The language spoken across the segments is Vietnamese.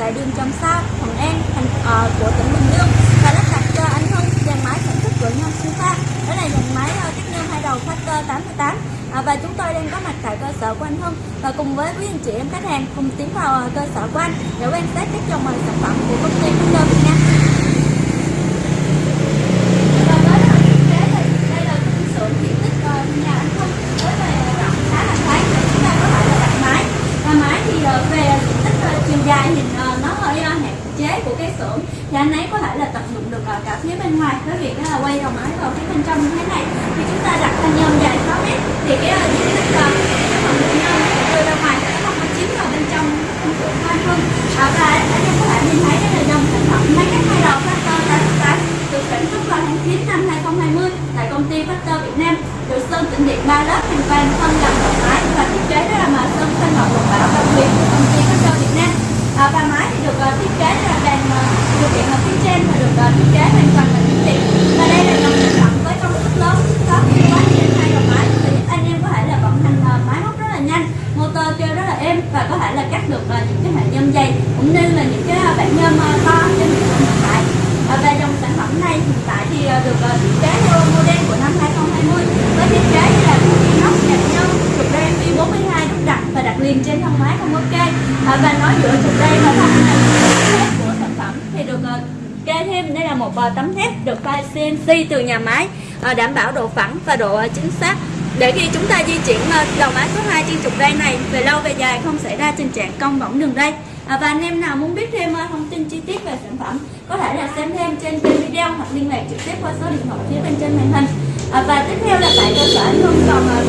tại đường Trầm Sa, Thuận An, thành uh, của tỉnh Bình Dương. Và lắp đặt cho anh Hưng dàn máy sản xuất của nhân Siêu Pha. Đó là dàn máy uh, cách nhân hai đầu Factor 88 à, và chúng tôi đang có mặt tại cơ sở của anh Hưng và cùng với quý anh chị em khách hàng cùng tiến vào uh, cơ sở của anh để quan sát các dòng sản phẩm của công ty Factor Việt Nam. Và với uh, thực tế thì đây là cái xưởng diện tích uh, nhà anh Hưng với về rộng khá là thoáng để chúng ta có thể là đặt máy và máy thì uh, về diện tích uh, chiều dài thì uh, Ờ, nó hơi uh, hạn chế của cái xưởng. Thì anh ấy có thể là tận dụng được ờ, cả phía bên ngoài. Với việc là quay đầu máy vào phía bên trong như thế này. Khi chúng ta đặt thanh nhôm dài 6 mét. Thì cái diện tích cái phần nhôm đưa ra ngoài sẽ không có chiếm vào bên trong không xưởng hoa hơn à, và anh em có thể nhìn thấy đây là dòng sản phẩm máy cắt hai đầu Factor 88 được sản xuất vào tháng 9 năm 2020 tại công ty Factor Việt Nam. Được sơn tĩnh điện ba lớp hình vàng phân làm đầu máy và thiết kế đó là mà sơn thanh ngọc lục bảo đặc biệt của công ty Factor Việt Nam à, và máy thì được uh, là đèn ờ, điều kiện ở phía trên và được ờ, thiết kế hoàn toàn bằng kính điện và đây là dòng sản phẩm với công suất lớn có hiệu quá trên hai đầu máy. Và giúp anh em có thể là vận hành ờ, máy móc rất là nhanh motor kêu rất là êm và có thể là cắt được những cái hệ nhôm dày cũng như là những cái uh, bản nhôm to trên thị trường hiện tại. Và dòng sản phẩm này hiện tại thì được thiết kế theo model của năm 2020 với thiết kế như là inox nhạc nhôm trục đen Y42 đúc đặt và đặt liền trên thân máy không ok. À, và nói giữa trục đen và thân này thép của sản phẩm thì được uh, kê thêm. Đây là một ờ, tấm thép được pha CNC từ nhà máy ờ, đảm bảo độ phẳng và độ ờ, chính xác. Để khi chúng ta di chuyển đầu máy số 2 trên trục ray này về lâu về dài không xảy ra tình trạng cong bỏng đường ray. À, và anh em nào muốn biết thêm thông tin chi tiết về sản phẩm có thể là xem thêm trên kênh video hoặc liên lạc trực tiếp qua số điện thoại phía bên trên màn hình. À, và tiếp theo là tại cơ sở anh Hưng còn uh,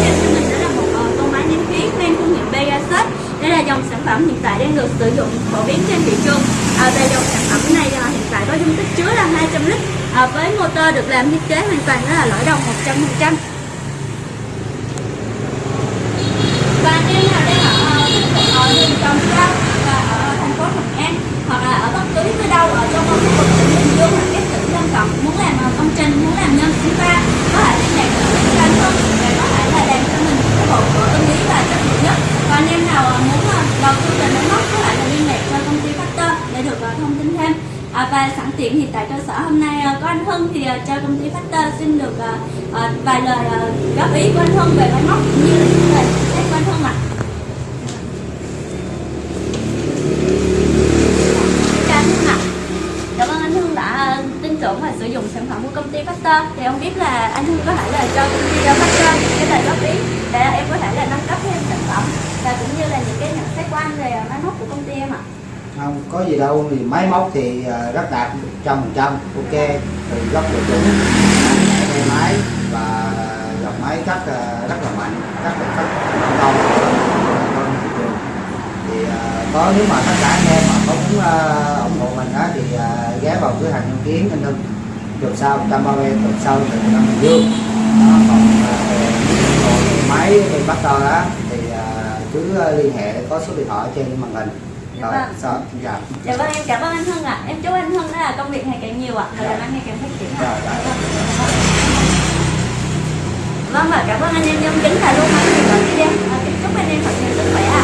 giới cho mình đó là một uh, con máy nén khí mang thương hiệu Pegasus. Đây là dòng sản phẩm hiện tại đang được sử dụng phổ biến trên thị trường. À, về dòng sản phẩm này dung tích chứa là 200 lít à, với motor được làm thiết kế hoàn toàn đó là lõi đồng 100% và anh em nào đang ở ở đường Trồng Cao và ở thành phố Thuận An hoặc là ở bất cứ nơi đâu ở trong khu vực tỉnh Bình Dương hoặc các tỉnh lân cận muốn làm ờ, công trình muốn làm nhân sinh pha có thể liên lạc với bên anh Hưng để có thể là làm cho mình cái bộ của ưng ý và chất lượng nhất và anh em nào ờ, muốn ờ, đầu tư về máy móc có thể là liên lạc cho công ty Factor để được ờ, thông tin thêm tiệm hiện tiện tại cơ sở hôm nay à, có anh Hưng thì à, cho công ty Factor xin được à, vài lời góp ý của anh Hưng về máy móc cũng như là những lời xét của anh Hưng ạ. À. Cảm ơn anh Hưng đã tin tưởng và sử dụng sản phẩm của công ty Factor. Thì không biết là anh Hưng có thể là cho công ty Factor những cái lời góp ý để em có thể là nâng cấp thêm sản phẩm và cũng như là những cái nhận xét của anh về ờ, máy móc của công ty em ạ. không có gì đâu thì máy móc thì à, rất đạt trăm phần trăm ok từ góc độ chuẩn tay máy và dòng máy cắt à, rất là mạnh rất là cắt thành công hơn thị trường. Thì à, có nếu mà tất cả anh em mà có muốn ủng hộ mình á thì ghé vào cửa hàng nhân kiến anh Hưng. Đường sau 130 đường sau từ Nam Bình Dương đó, còn về máy thì bắt đầu đó thì cứ liên hệ có số điện thoại trên màn hình rồi Vâng. sao dạ Dạ vâng em cảm ơn anh Hưng ạ. Em chúc anh Hưng là công việc ngày càng nhiều ạ và Dạ. làm ăn ngày càng phát triển Dạ, ạ. dạ. Vâng và cảm ơn anh em trong kính và luôn máy người gọi video. À, Chúc anh em thật nhiều sức khỏe ạ.